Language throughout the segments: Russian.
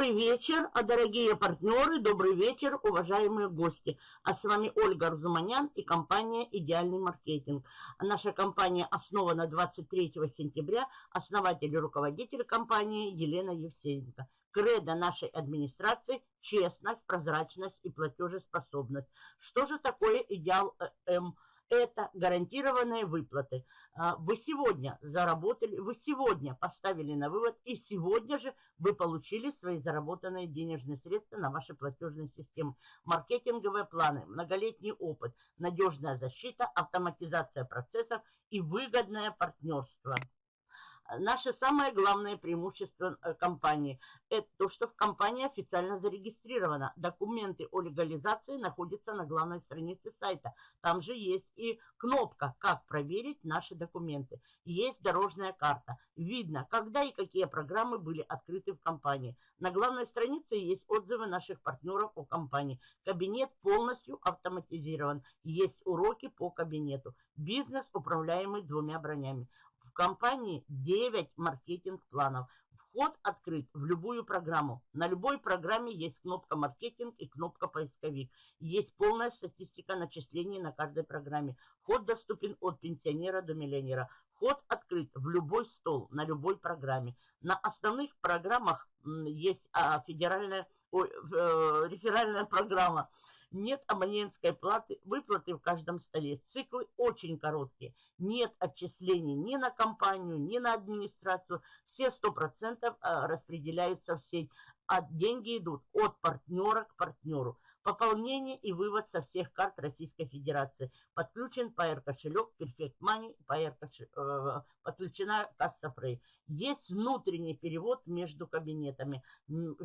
Добрый вечер, а дорогие партнеры, добрый вечер, уважаемые гости. А с вами Ольга Арзуманян и компания «Идеальный маркетинг». Наша компания основана 23 сентября. Основатель и руководитель компании Елена Евсеенко. Кредо нашей администрации – честность, прозрачность и платежеспособность. Что же такое «Идеал М»? Это гарантированные выплаты. А, вы сегодня заработали, вы сегодня поставили на вывод, и сегодня же вы получили свои заработанные денежные средства на ваши платежные системы. Маркетинговые планы, многолетний опыт, надежная защита, автоматизация процессов и выгодное партнерство. Наше самое главное преимущество э, компании – это то, что в компании официально зарегистрирована. Документы о легализации находятся на главной странице сайта. Там же есть и кнопка «Как проверить наши документы». Есть дорожная карта. Видно, когда и какие программы были открыты в компании. На главной странице есть отзывы наших партнеров о компании. Кабинет полностью автоматизирован. Есть уроки по кабинету. Бизнес, управляемый двумя бронями. В компании 9 маркетинг-планов. Вход открыт в любую программу. На любой программе есть кнопка «Маркетинг» и кнопка «Поисковик». Есть полная статистика начислений на каждой программе. Вход доступен от пенсионера до миллионера. Вход открыт в любой стол, на любой программе. На основных программах есть а, федеральная, ой, э, реферальная программа – нет абонентской платы, выплаты в каждом столе. Циклы очень короткие. Нет отчислений ни на компанию, ни на администрацию. Все 100% а, распределяются в сеть. А деньги идут от партнера к партнеру. Пополнение и вывод со всех карт Российской Федерации. Подключен PR кошелек Perfect Money, PR э, подключена касса Frey. Есть внутренний перевод между кабинетами,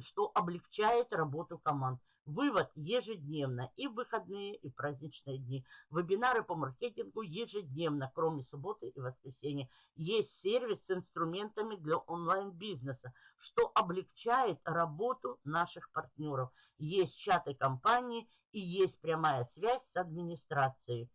что облегчает работу команд. Вывод ежедневно и в выходные, и в праздничные дни. Вебинары по маркетингу ежедневно, кроме субботы и воскресенья. Есть сервис с инструментами для онлайн-бизнеса, что облегчает работу наших партнеров. Есть чаты компании и есть прямая связь с администрацией.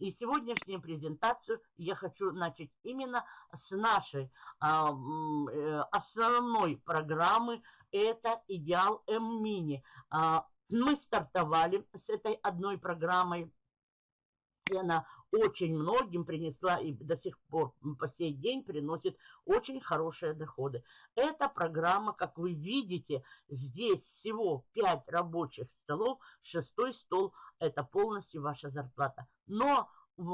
И сегодняшнюю презентацию я хочу начать именно с нашей а, э, основной программы. Это «Идеал М-Мини». А, мы стартовали с этой одной программой. И она очень многим принесла и до сих пор по сей день приносит очень хорошие доходы. Эта программа, как вы видите, здесь всего 5 рабочих столов. Шестой стол – это полностью ваша зарплата. Но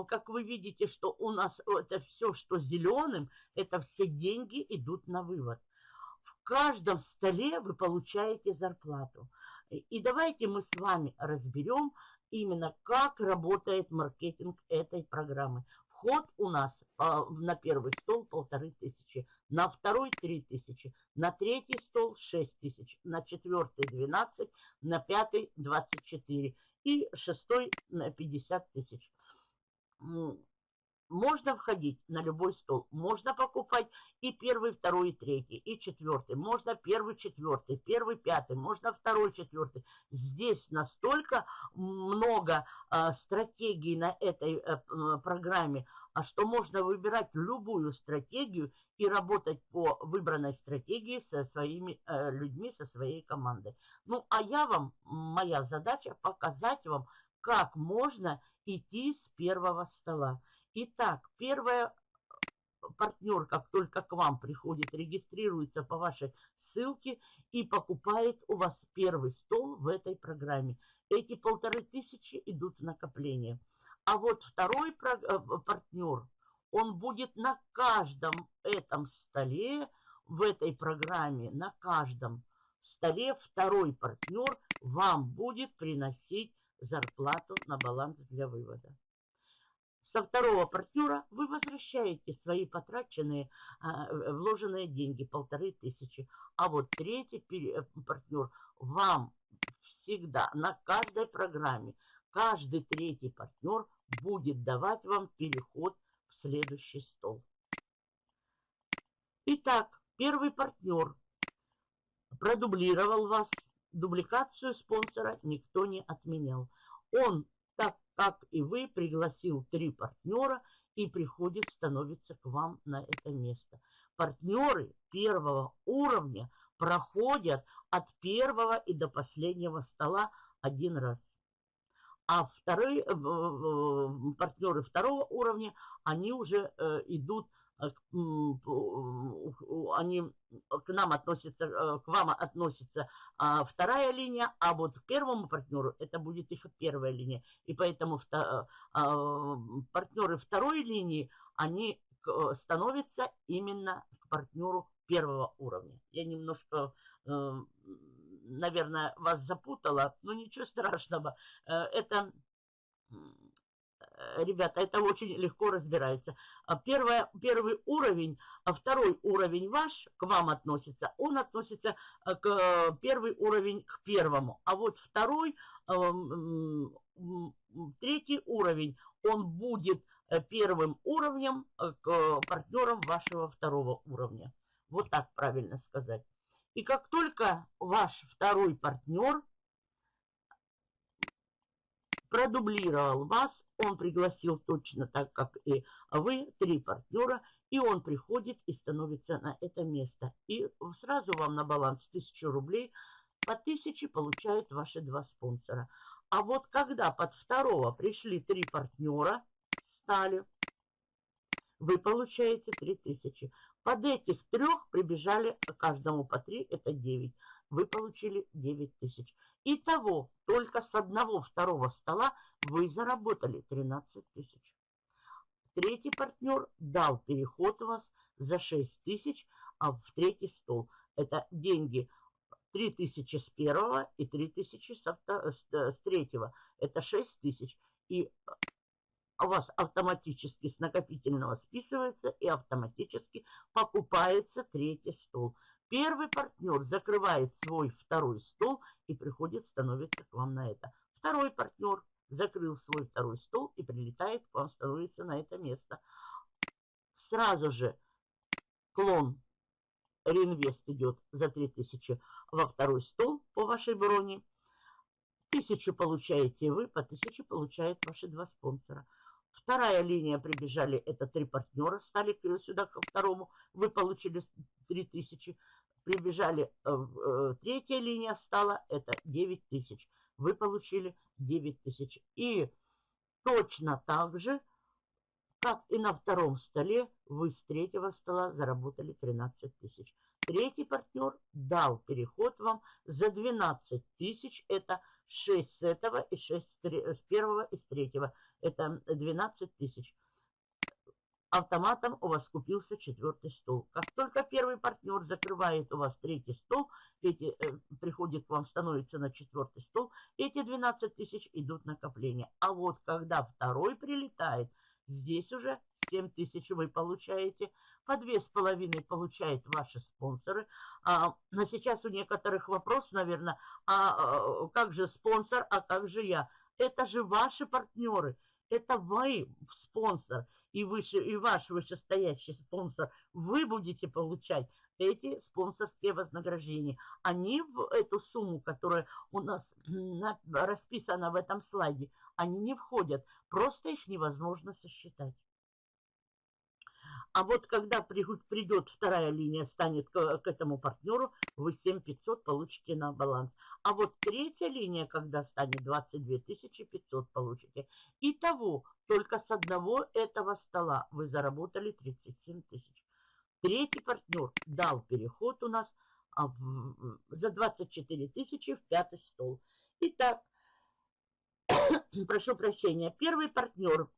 как вы видите, что у нас это все, что зеленым, это все деньги идут на вывод. В каждом столе вы получаете зарплату. И давайте мы с вами разберем именно, как работает маркетинг этой программы. Вход у нас а, на первый стол полторы тысячи, на второй три тысячи, на третий стол шесть тысяч, на четвертый двенадцать, на пятый двадцать четыре и шестой на пятьдесят тысяч. Можно входить на любой стол, можно покупать и первый, второй, и третий, и четвертый. Можно первый, четвертый, первый, пятый, можно второй, четвертый. Здесь настолько много э, стратегий на этой э, программе, а что можно выбирать любую стратегию и работать по выбранной стратегии со своими э, людьми, со своей командой. Ну, а я вам, моя задача показать вам, как можно идти с первого стола. Итак, первое, партнер, как только к вам приходит, регистрируется по вашей ссылке и покупает у вас первый стол в этой программе. Эти полторы тысячи идут в накопление. А вот второй э, партнер, он будет на каждом этом столе, в этой программе, на каждом столе второй партнер вам будет приносить зарплату на баланс для вывода со второго партнера вы возвращаете свои потраченные, а, вложенные деньги, полторы тысячи. А вот третий э, партнер вам всегда на каждой программе, каждый третий партнер будет давать вам переход в следующий стол. Итак, первый партнер продублировал вас, дубликацию спонсора никто не отменял. Он как и вы, пригласил три партнера и приходит, становится к вам на это место. Партнеры первого уровня проходят от первого и до последнего стола один раз. А вторые партнеры второго уровня, они уже э, идут они к нам относятся, э, к вам относится а, вторая линия, а вот к первому партнеру это будет их первая линия. И поэтому э, а, партнеры второй линии, они становятся именно к партнеру первого уровня. Я немножко, наверное, вас запутала, но ничего страшного. Это Э, ребята, это очень легко разбирается. А первое, первый уровень, а второй уровень ваш к вам относится, он относится э, к э, первый уровень к первому. А вот второй, третий уровень, он будет первым уровнем к партнерам вашего второго уровня. Вот так правильно сказать. И как только ваш второй партнер продублировал вас, он пригласил точно так, как и вы, три партнера, и он приходит и становится на это место. И сразу вам на баланс 1000 рублей, по 1000 получают ваши два спонсора. А вот когда под второго пришли три партнера, стали, вы получаете 3000. Под этих трех прибежали каждому по 3, это 9. Вы получили 9 тысяч. Итого, только с одного второго стола вы заработали 13 тысяч. Третий партнер дал переход у вас за 6 тысяч а в третий стол. Это деньги 3 тысячи с первого и 3 тысячи авто, с, третьего. Это 6 тысяч. И у вас автоматически с накопительного списывается и автоматически покупается третий стол. Первый партнер закрывает свой второй стол и приходит, становится к вам на это. Второй партнер закрыл свой второй стол и прилетает к вам, становится на это место. Сразу же клон реинвест идет за 3000 во второй стол по вашей броне. Тысячу получаете вы, по тысяче получают ваши два спонсора. Вторая линия прибежали, это три партнера, стали сюда ко второму, вы получили 3000. Прибежали, э, э, третья линия стала, это 9000. Вы получили 9000. И точно так же, как и на втором столе, вы с третьего стола заработали 13 тысяч. Третий партнер дал переход вам за 12 тысяч. Это 6 с этого и 6 с первого и с третьего. Это 12 тысяч. Автоматом у вас купился четвертый стол. Как только первый партнер закрывает у вас третий стол, эти, э, приходит к вам, становится на четвертый стол, эти 12 тысяч идут накопление. А вот когда второй прилетает, здесь уже 7 тысяч вы получаете, по две с половиной получают ваши спонсоры. А, на сейчас у некоторых вопрос, наверное, а, а как же спонсор, а как же я? Это же ваши партнеры, это вы спонсор и, выше, и ваш вышестоящий спонсор. Вы будете получать эти спонсорские вознаграждения. Они в эту сумму, которая у нас расписана в этом слайде, они не входят. Просто их невозможно сосчитать. А вот когда придет вторая линия, станет к, к этому партнеру, вы 7500 получите на баланс. А вот третья линия, когда станет 22 500 получите. Итого, только с одного этого стола вы заработали 37 тысяч. Третий партнер дал переход у нас а, за 24 тысячи в пятый стол. Итак, прошу прощения, первый партнер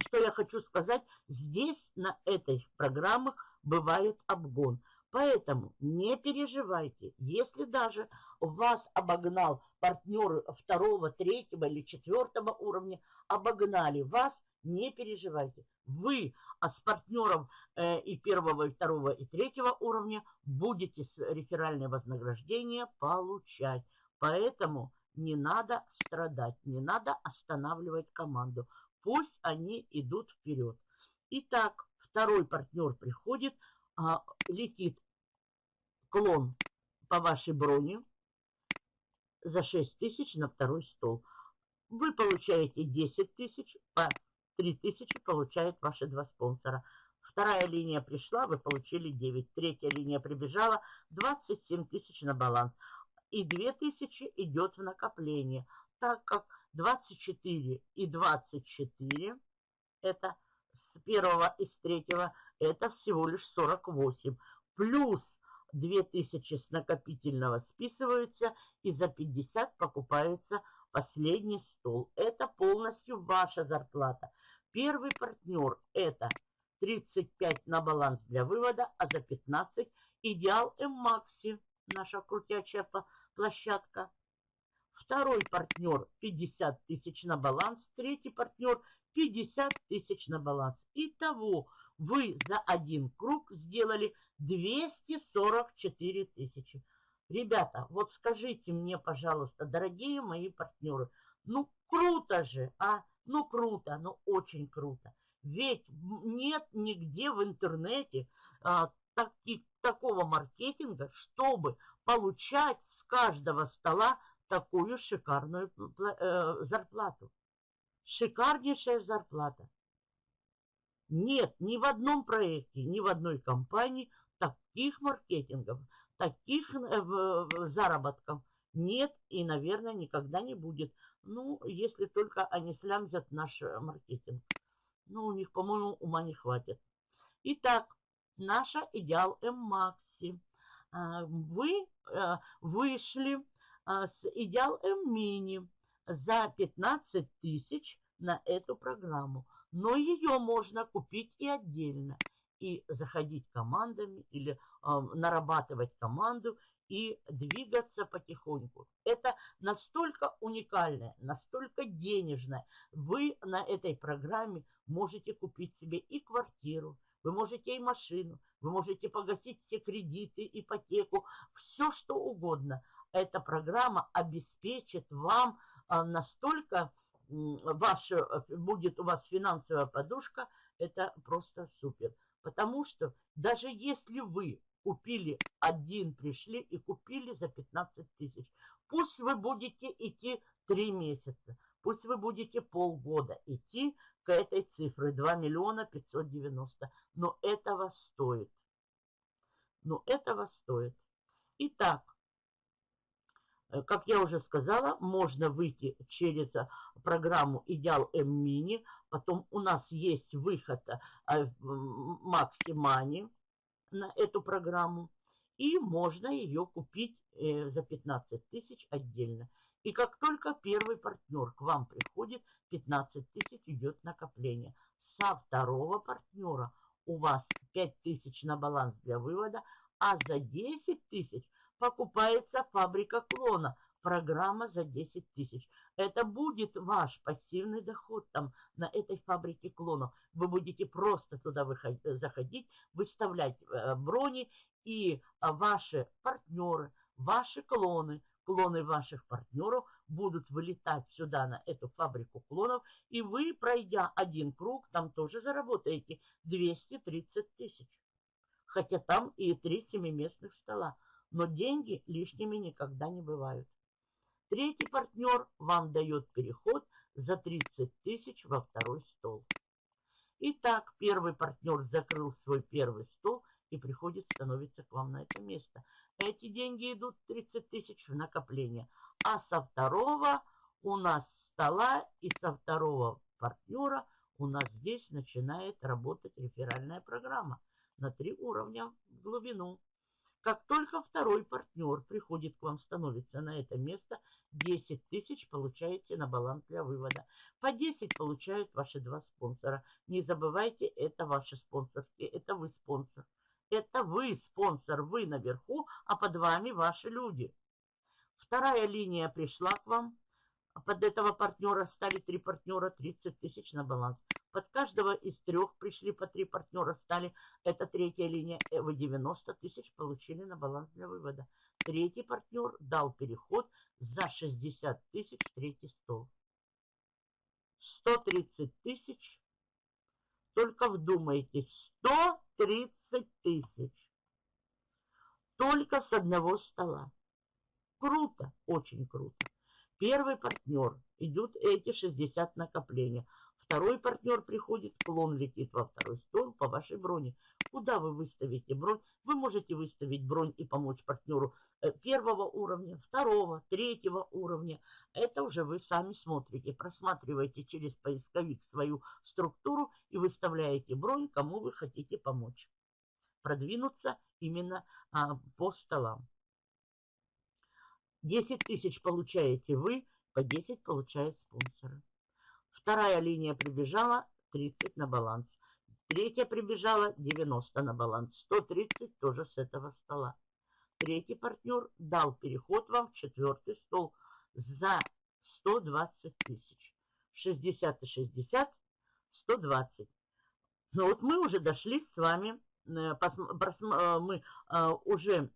что я хочу сказать, здесь на этой программе бывает обгон. Поэтому не переживайте, если даже вас обогнал партнеры второго, третьего или четвертого уровня, обогнали вас, не переживайте. Вы а с партнером э, и первого, и второго, и третьего уровня будете реферальное вознаграждение получать. Поэтому не надо страдать, не надо останавливать команду. Пусть они идут вперед. Итак, второй партнер приходит, а, летит клон по вашей броне за 6 тысяч на второй стол. Вы получаете 10 тысяч, по 3 тысячи получают ваши два спонсора. Вторая линия пришла, вы получили 9. Третья линия прибежала, 27 тысяч на баланс. И 2 тысячи идет в накопление, так как 24 и 24, это с первого и с третьего, это всего лишь 48. Плюс 2000 с накопительного списываются и за 50 покупается последний стол. Это полностью ваша зарплата. Первый партнер это 35 на баланс для вывода, а за 15 идеал М-Макси, наша крутячая площадка. Второй партнер 50 тысяч на баланс, третий партнер 50 тысяч на баланс. Итого вы за один круг сделали 244 тысячи. Ребята, вот скажите мне, пожалуйста, дорогие мои партнеры, ну круто же, а? Ну круто, ну очень круто. Ведь нет нигде в интернете а, таки, такого маркетинга, чтобы получать с каждого стола такую шикарную э, зарплату. Шикарнейшая зарплата. Нет ни в одном проекте, ни в одной компании таких маркетингов, таких э, заработков нет и, наверное, никогда не будет. Ну, если только они слямзят наш э, маркетинг. Ну, у них, по-моему, ума не хватит. Итак, наша идеал М-Макси. А, вы вышли с идеал М-Мини за 15 тысяч на эту программу. Но ее можно купить и отдельно. И заходить командами или э, нарабатывать команду и двигаться потихоньку. Это настолько уникальное, настолько денежное. Вы на этой программе можете купить себе и квартиру, вы можете и машину, вы можете погасить все кредиты, ипотеку, все что угодно. Эта программа обеспечит вам а, настолько ваша, э, будет у вас финансовая подушка, это просто супер. Потому что даже если вы купили один, пришли и купили за 15 тысяч, пусть вы будете идти 3 месяца, пусть вы будете полгода идти к этой цифре 2 миллиона 590, но этого стоит. Но этого стоит. Итак, как я уже сказала, можно выйти через э, программу Идеал М-Мини. Потом у нас есть выход Максимани э, на эту программу. И можно ее купить за 15 тысяч отдельно. И как только первый партнер к вам приходит, 15 тысяч идет накопление. Со второго партнера у вас 5 тысяч на баланс для вывода, а за 10 тысяч покупается фабрика клона. Программа за 10 тысяч. Это будет ваш пассивный доход там на этой фабрике клонов. Вы будете просто туда выходить, заходить, выставлять э, брони, и ваши партнеры, ваши клоны, клоны ваших партнеров будут вылетать сюда на эту фабрику клонов, и вы, пройдя один круг, там тоже заработаете 230 тысяч. Хотя там и три семиместных стола но деньги лишними никогда не бывают. Третий партнер вам дает переход за 30 тысяч во второй стол. Итак, первый партнер закрыл свой первый стол и приходит, становится к вам на это место. Эти деньги идут 30 тысяч в накопление. А со второго у нас стола и со второго партнера у нас здесь начинает работать реферальная программа на три уровня в глубину. Как только второй партнер приходит к вам, становится на это место, 10 тысяч получаете на баланс для вывода. По 10 получают ваши два спонсора. Не забывайте, это ваши спонсорские, это вы спонсор. Это вы спонсор, вы наверху, а под вами ваши люди. Вторая линия пришла к вам. Под этого партнера стали три партнера, 30 тысяч на баланс. Под каждого из трех пришли по три партнера, стали. Это третья линия. Э, вы 90 тысяч получили на баланс для вывода. Третий партнер дал переход за 60 тысяч в третий стол. 130 тысяч. Только вдумайтесь, 130 тысяч. Только с одного стола. Круто, очень круто. Первый партнер идут эти 60 накопления. Второй партнер приходит, клон летит во второй стол по вашей броне. Куда вы выставите бронь? Вы можете выставить бронь и помочь партнеру э, первого уровня, второго, третьего уровня. Это уже вы сами смотрите, просматриваете через поисковик свою структуру и выставляете бронь, кому вы хотите помочь. Продвинуться именно а, по столам. 10 тысяч получаете вы, по 10 получает спонсоры. Вторая линия прибежала, 30 на баланс. Третья прибежала, 90 на баланс. 130 тоже с этого стола. Третий партнер дал переход вам в четвертый стол за 120 тысяч. 60 и 60, 120. Ну вот мы уже дошли с вами, э, э, мы э, уже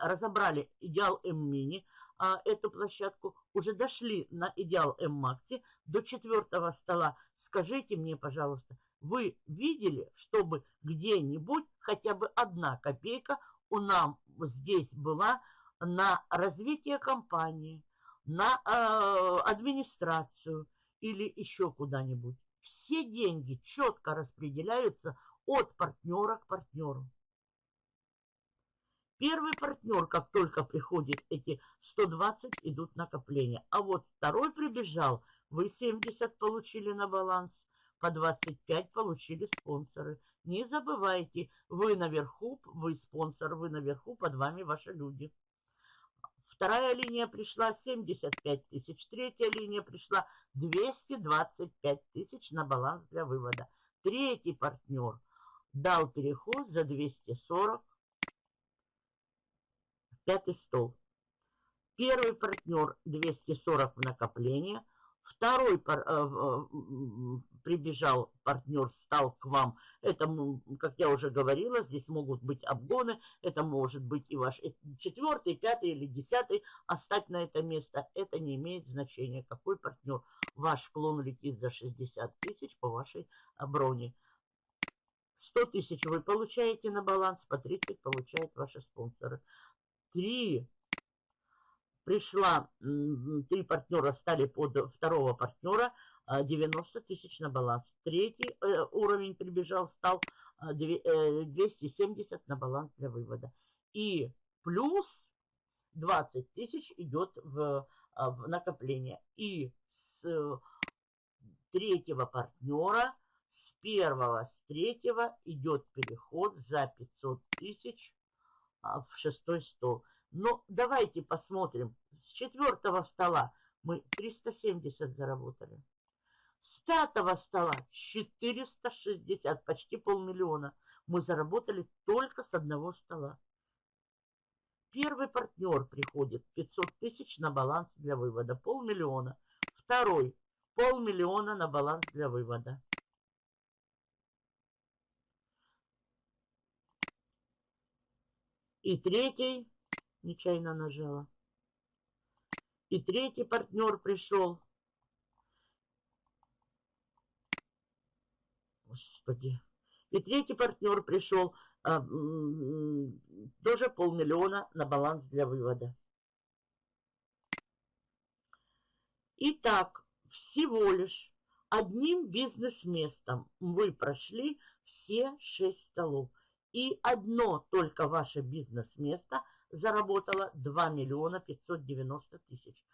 разобрали идеал М-мини, а, эту площадку, уже дошли на идеал М-Макси до четвертого стола. Скажите мне, пожалуйста, вы видели, чтобы где-нибудь хотя бы одна копейка у нам здесь была на развитие компании, на э, администрацию или еще куда-нибудь? Все деньги четко распределяются от партнера к партнеру. Первый партнер, как только приходит эти 120, идут накопления. А вот второй прибежал, вы 70 получили на баланс, по 25 получили спонсоры. Не забывайте, вы наверху, вы спонсор, вы наверху, под вами ваши люди. Вторая линия пришла 75 тысяч. Третья линия пришла 225 тысяч на баланс для вывода. Третий партнер дал переход за 240 Пятый стол. Первый партнер 240 в накопление. Второй пар, э, э, прибежал партнер, стал к вам. Это, как я уже говорила, здесь могут быть обгоны. Это может быть и ваш четвертый, пятый или десятый. Остать на это место, это не имеет значения. Какой партнер. Ваш клон летит за 60 тысяч по вашей броне. 100 тысяч вы получаете на баланс, по 30 получают ваши спонсоры три пришла, три партнера стали под второго партнера, 90 а, тысяч на баланс. Третий э, уровень прибежал, стал 270 э, на баланс для вывода. И плюс 20 тысяч идет в, а, в накопление. И с третьего партнера, с первого, с третьего идет переход за 500 тысяч а, в шестой стол. Но давайте посмотрим. С четвертого стола мы 370 заработали. С пятого стола 460, почти полмиллиона мы заработали только с одного стола. Первый партнер приходит 500 тысяч на баланс для вывода, полмиллиона. Второй полмиллиона на баланс для вывода. И третий, нечаянно нажала. И третий партнер пришел. Господи. И третий партнер пришел. А, тоже полмиллиона на баланс для вывода. Итак, всего лишь одним бизнес-местом вы прошли все шесть столов. И одно только ваше бизнес-место заработало 2 миллиона 590 тысяч.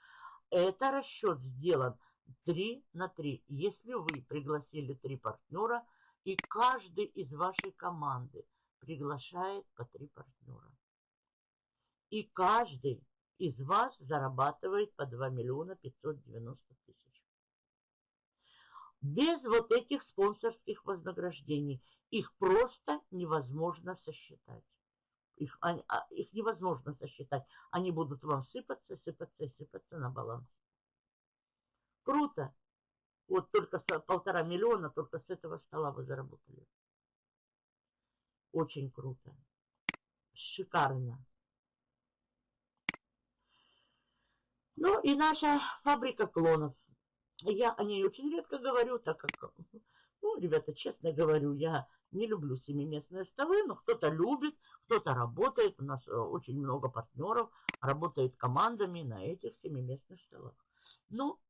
Это расчет сделан 3 на 3. Если вы пригласили 3 партнера, и каждый из вашей команды приглашает по 3 партнера. И каждый из вас зарабатывает по 2 миллиона 590 тысяч. Без вот этих спонсорских вознаграждений их просто невозможно сосчитать. Их, а, их невозможно сосчитать. Они будут вам сыпаться, сыпаться, сыпаться на баланс. Круто. Вот только с, полтора миллиона, только с этого стола вы заработали. Очень круто. Шикарно. Ну и наша фабрика клонов. Я о ней очень редко говорю, так как, ну, ребята, честно говорю, я не люблю семиместные столы, но кто-то любит, кто-то работает. У нас э, очень много партнеров работает командами на этих семиместных столах. Ну,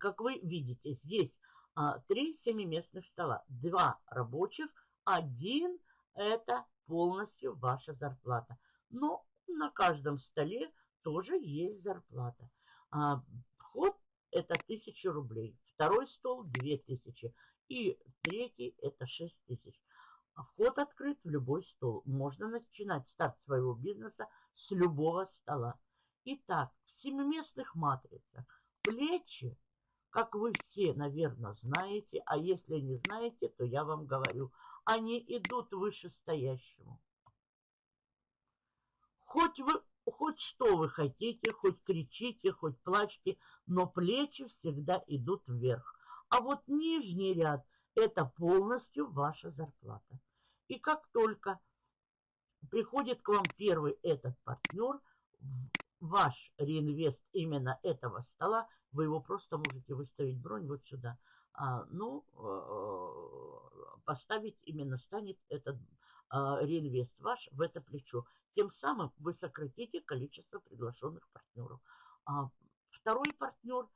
как вы видите, здесь а, три семиместных стола. Два рабочих, один это полностью ваша зарплата. Но на каждом столе тоже есть зарплата. А, вход это 1000 рублей. Второй стол 2000. И третий это 6000. А вход открыт в любой стол. Можно начинать старт своего бизнеса с любого стола. Итак, в семиместных матрицах плечи, как вы все, наверное, знаете, а если не знаете, то я вам говорю, они идут вышестоящему. Хоть вы хоть что вы хотите, хоть кричите, хоть плачьте, но плечи всегда идут вверх. А вот нижний ряд – это полностью ваша зарплата. И как только приходит к вам первый этот партнер, ваш реинвест именно этого стола, вы его просто можете выставить бронь вот сюда. А, ну, э, поставить именно станет этот реинвест ваш в это плечо. Тем самым вы сократите количество приглашенных партнеров. А второй партнер,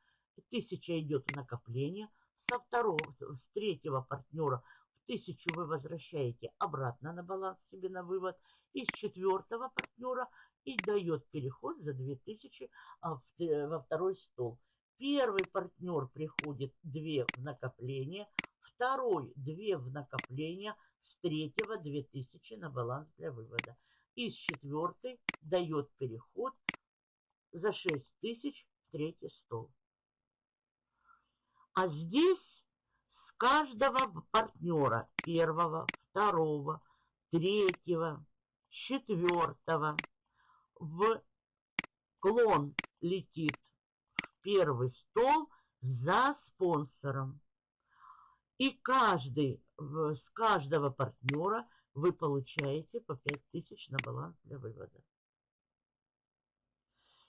тысяча идет в накопление. Со второго, с третьего партнера в тысячу вы возвращаете обратно на баланс себе на вывод. Из четвертого партнера и дает переход за 2000 а, во второй стол. Первый партнер приходит 2 в накопление, второй 2 в накопление, с третьего 2000 на баланс для вывода. Из четвертой дает переход за 6000 в третий стол. А здесь с каждого партнера первого, второго, третьего, четвертого в клон летит в первый стол за спонсором. И каждый, с каждого партнера вы получаете по 5000 на баланс для вывода.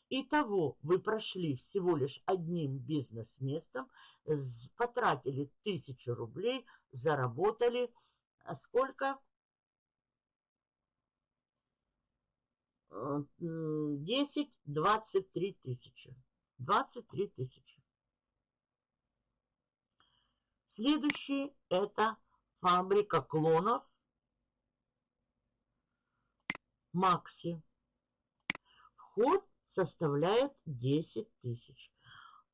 Итого вы прошли всего лишь одним бизнес-местом, потратили 1000 рублей, заработали а сколько? 10, 23 тысячи. 23 тысячи. Следующий это фабрика клонов Макси. Вход составляет 10 тысяч.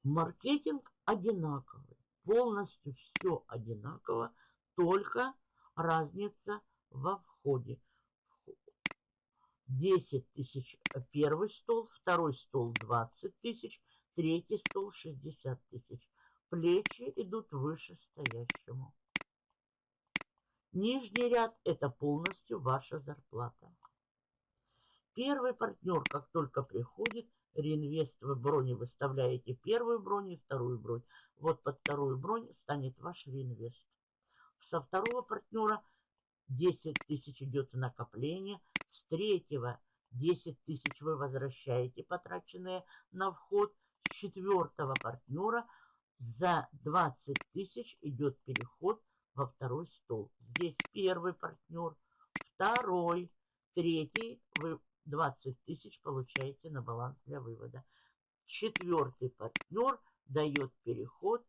Маркетинг одинаковый. Полностью все одинаково, только разница во входе. 10 тысяч первый стол, второй стол 20 тысяч, третий стол 60 тысяч. Плечи идут выше стоящему. Нижний ряд – это полностью ваша зарплата. Первый партнер, как только приходит, реинвест в броне выставляете первую бронь и вторую бронь. Вот под вторую бронь станет ваш реинвест. Со второго партнера 10 тысяч идет в накопление. С третьего 10 тысяч вы возвращаете потраченные на вход. С четвертого партнера – за 20 тысяч идет переход во второй стол. Здесь первый партнер, второй, третий. Вы 20 тысяч получаете на баланс для вывода. Четвертый партнер дает переход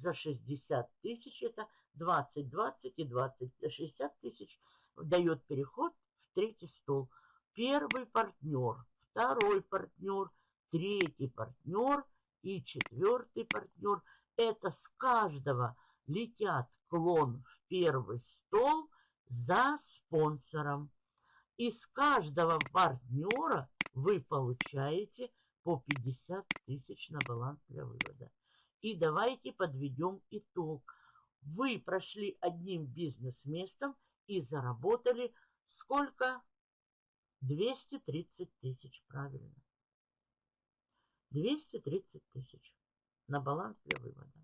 за 60 тысяч. Это 20, 20 и 20, 60 тысяч. Дает переход в третий стол. Первый партнер, второй партнер, третий партнер – и четвертый партнер. Это с каждого летят клон в первый стол за спонсором. И с каждого партнера вы получаете по 50 тысяч на баланс для вывода. И давайте подведем итог. Вы прошли одним бизнес-местом и заработали сколько? 230 тысяч, правильно. 230 тысяч на баланс для вывода.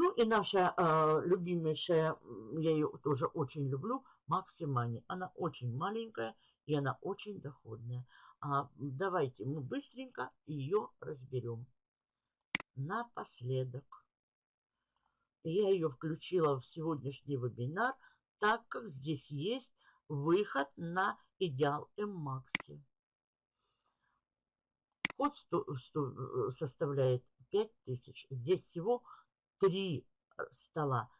Ну и наша э, любимейшая, я ее тоже очень люблю, Максимани. Она очень маленькая и она очень доходная. А, давайте мы быстренько ее разберем. Напоследок. Я ее включила в сегодняшний вебинар, так как здесь есть выход на идеал М-Макси. Вход сто, сто, составляет 5000. Здесь всего три стола.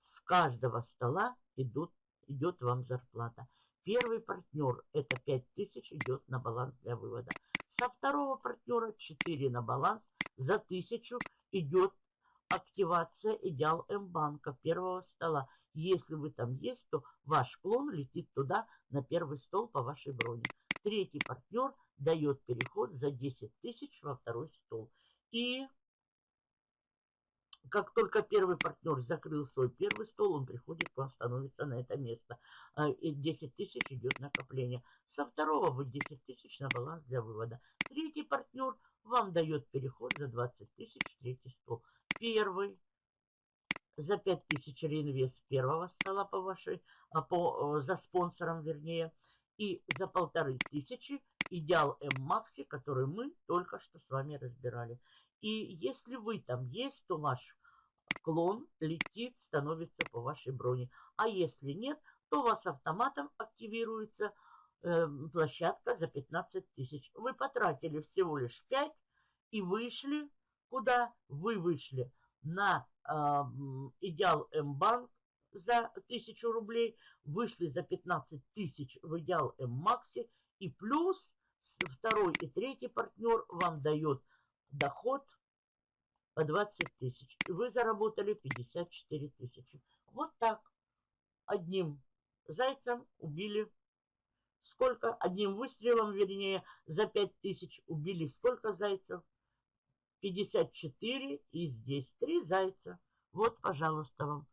С каждого стола идут, идет вам зарплата. Первый партнер это 5000 идет на баланс для вывода. Со второго партнера 4 на баланс. За 1000 идет активация идеал М-банка первого стола. Если вы там есть, то ваш клон летит туда на первый стол по вашей броне. Третий партнер дает переход за 10 тысяч во второй стол. И как только первый партнер закрыл свой первый стол, он приходит к вам, становится на это место. А, и 10 тысяч идет накопление. Со второго вы 10 тысяч на баланс для вывода. Третий партнер вам дает переход за 20 тысяч, третий стол. Первый за 5 тысяч реинвест первого стола по вашей, а, по, за спонсором вернее. И за полторы тысячи идеал М-Макси, который мы только что с вами разбирали. И если вы там есть, то ваш клон летит, становится по вашей броне. А если нет, то у вас автоматом активируется э, площадка за 15 тысяч. Вы потратили всего лишь 5 и вышли. Куда вы вышли? На э, идеал М-банк за 1000 рублей, вышли за 15 тысяч в идеал М-макси и плюс второй и третий партнер вам дает доход по 20 тысяч. И вы заработали 54 тысячи. Вот так. Одним зайцем убили сколько? Одним выстрелом, вернее, за 5 тысяч убили сколько зайцев? 54 и здесь 3 зайца. Вот, пожалуйста, вам.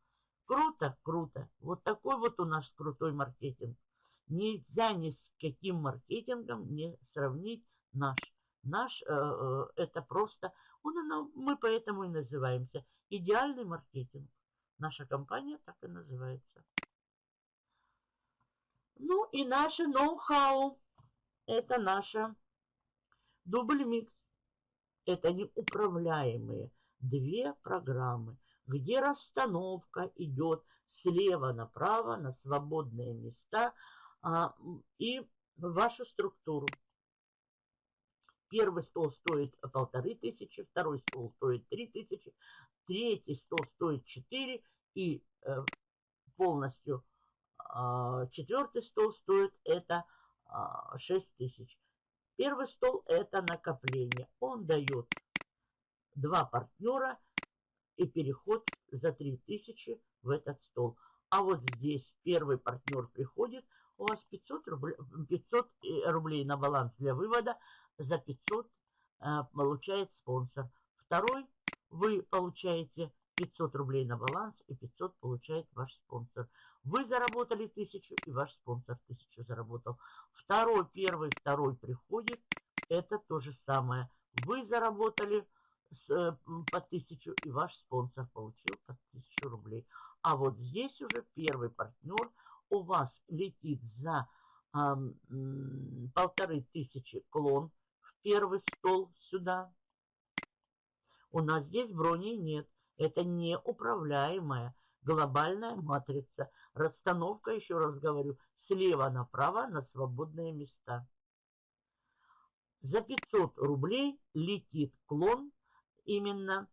Круто, круто. Вот такой вот у нас крутой маркетинг. Нельзя ни с каким маркетингом не сравнить наш. Наш э, э, это просто, он, мы поэтому и называемся идеальный маркетинг. Наша компания так и называется. Ну и наше ноу-хау. Это наша дубль микс. Это неуправляемые две программы, где расстановка идет слева направо на свободные места а, и вашу структуру. Первый стол стоит полторы тысячи, второй стол стоит три тысячи, третий стол стоит четыре и э, полностью э, четвертый стол стоит это э, 6 тысяч. Первый стол это накопление. Он дает два партнера и переход за 3000 в этот стол. А вот здесь первый партнер приходит, у вас 500 рублей, 500 рублей на баланс для вывода, за 500 э, получает спонсор. Второй вы получаете 500 рублей на баланс и 500 получает ваш спонсор. Вы заработали 1000 и ваш спонсор 1000 заработал. Второй, первый, второй приходит. Это то же самое. Вы заработали э, по 1000 и ваш спонсор получил по 1000 рублей. А вот здесь уже первый партнер у вас летит за полторы тысячи клон первый стол сюда. У нас здесь брони нет. Это неуправляемая глобальная матрица. Расстановка, еще раз говорю, слева направо на свободные места. За 500 рублей летит клон именно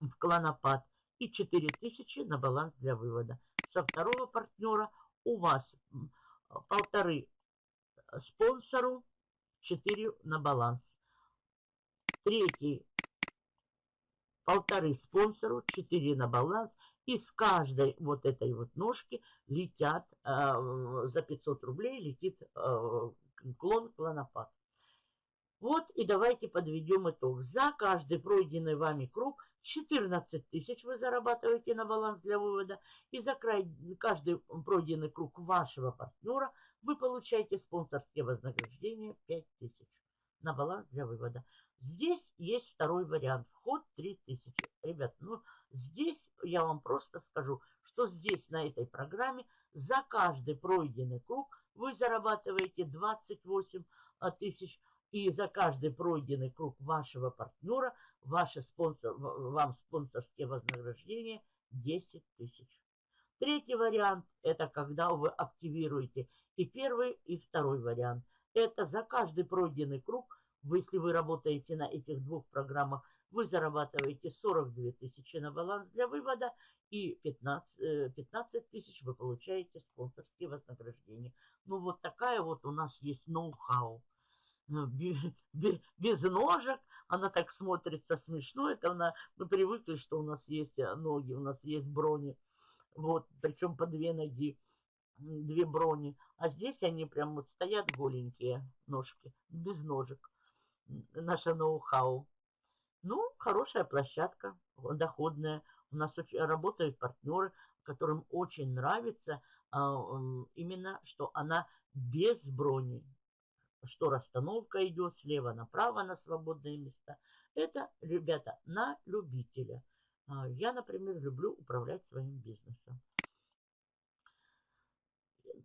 в клонопад и 4000 на баланс для вывода. Со второго партнера у вас полторы спонсору, 4 на баланс. Третий полторы спонсору, 4 на баланс. И с каждой вот этой вот ножки летят, э, за 500 рублей летит э, клон клонопад. Вот и давайте подведем итог. За каждый пройденный вами круг 14 тысяч вы зарабатываете на баланс для вывода. И за край, каждый пройденный круг вашего партнера вы получаете спонсорские вознаграждения 5 тысяч на баланс для вывода. Здесь есть второй вариант. Вход 3000. Ребят, ну здесь я вам просто скажу, что здесь на этой программе за каждый пройденный круг вы зарабатываете 28 а, тысяч. И за каждый пройденный круг вашего партнера ваши спонсор, вам спонсорские вознаграждения 10 тысяч. Третий вариант – это когда вы активируете и первый, и второй вариант. Это за каждый пройденный круг если вы работаете на этих двух программах, вы зарабатываете 42 тысячи на баланс для вывода и 15, 15 э, тысяч вы получаете спонсорские вознаграждения. Ну вот такая вот у нас есть ноу-хау. Э, без ножек, она так смотрится смешно, это она, мы привыкли, что у нас есть э, ноги, у нас есть брони, вот, причем по две ноги, две брони, а здесь они прям вот стоят голенькие ножки, без ножек, наша ноу-хау. Ну, хорошая площадка, доходная. У нас очень, работают партнеры, которым очень нравится а, именно, что она без брони. Что расстановка идет слева направо на свободные места. Это, ребята, на любителя. А, я, например, люблю управлять своим бизнесом.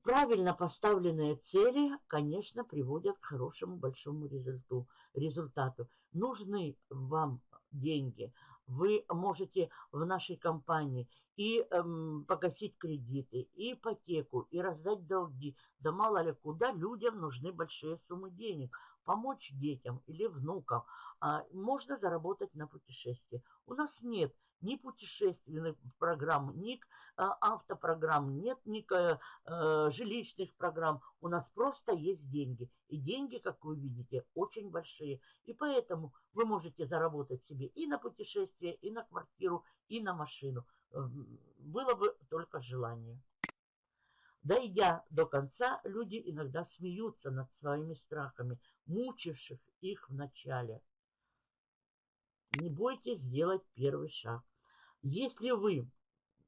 Правильно поставленные цели, конечно, приводят к хорошему большому результату. результату. Нужны вам деньги. Вы можете в нашей компании и эм, погасить кредиты, и ипотеку, и раздать долги. Да мало ли куда людям нужны большие суммы денег. Помочь детям или внукам. А, можно заработать на путешествии. У нас нет ни путешественных программ, ни а, автопрограмм, нет ни а, жилищных программ. У нас просто есть деньги. И деньги, как вы видите, очень большие. И поэтому вы можете заработать себе и на путешествие, и на квартиру, и на машину. Было бы только желание. Дойдя до конца, люди иногда смеются над своими страхами, мучивших их в начале. Не бойтесь сделать первый шаг. Если вы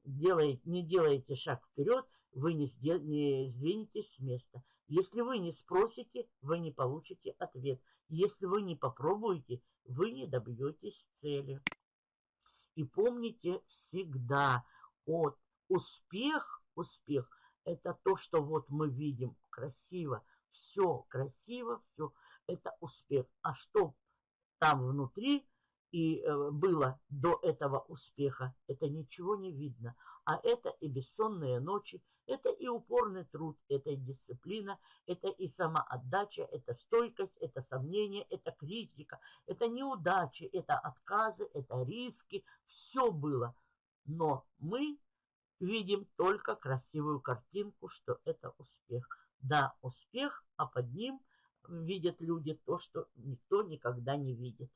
делаете, не делаете шаг вперед, вы не, сдел, не сдвинетесь с места. Если вы не спросите, вы не получите ответ. Если вы не попробуете, вы не добьетесь цели. И помните всегда, от успех, успех, это то, что вот мы видим красиво, все красиво, все, это успех. А что там внутри, и э, было до этого успеха, это ничего не видно. А это и бессонные ночи, это и упорный труд, это и дисциплина, это и самоотдача, это стойкость, это сомнение, это критика, это неудачи, это отказы, это риски. Все было. Но мы видим только красивую картинку, что это успех. Да, успех, а под ним видят люди то, что никто никогда не видит.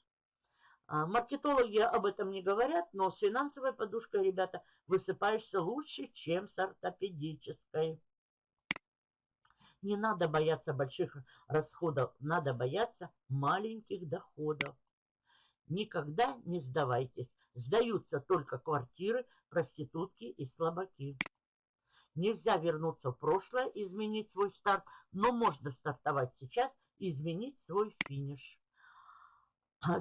А, маркетологи об этом не говорят, но с финансовой подушкой, ребята, высыпаешься лучше, чем с ортопедической. Не надо бояться больших расходов, надо бояться маленьких доходов. Никогда не сдавайтесь. Сдаются только квартиры, проститутки и слабаки. Нельзя вернуться в прошлое, изменить свой старт, но можно стартовать сейчас и изменить свой финиш.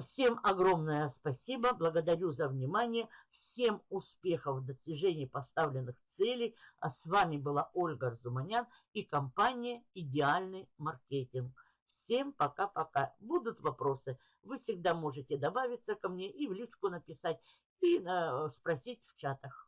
Всем огромное спасибо, благодарю за внимание, всем успехов в достижении поставленных целей. А с вами была Ольга Арзуманян и компания «Идеальный маркетинг». Всем пока-пока. Будут вопросы, вы всегда можете добавиться ко мне и в личку написать, и э, спросить в чатах.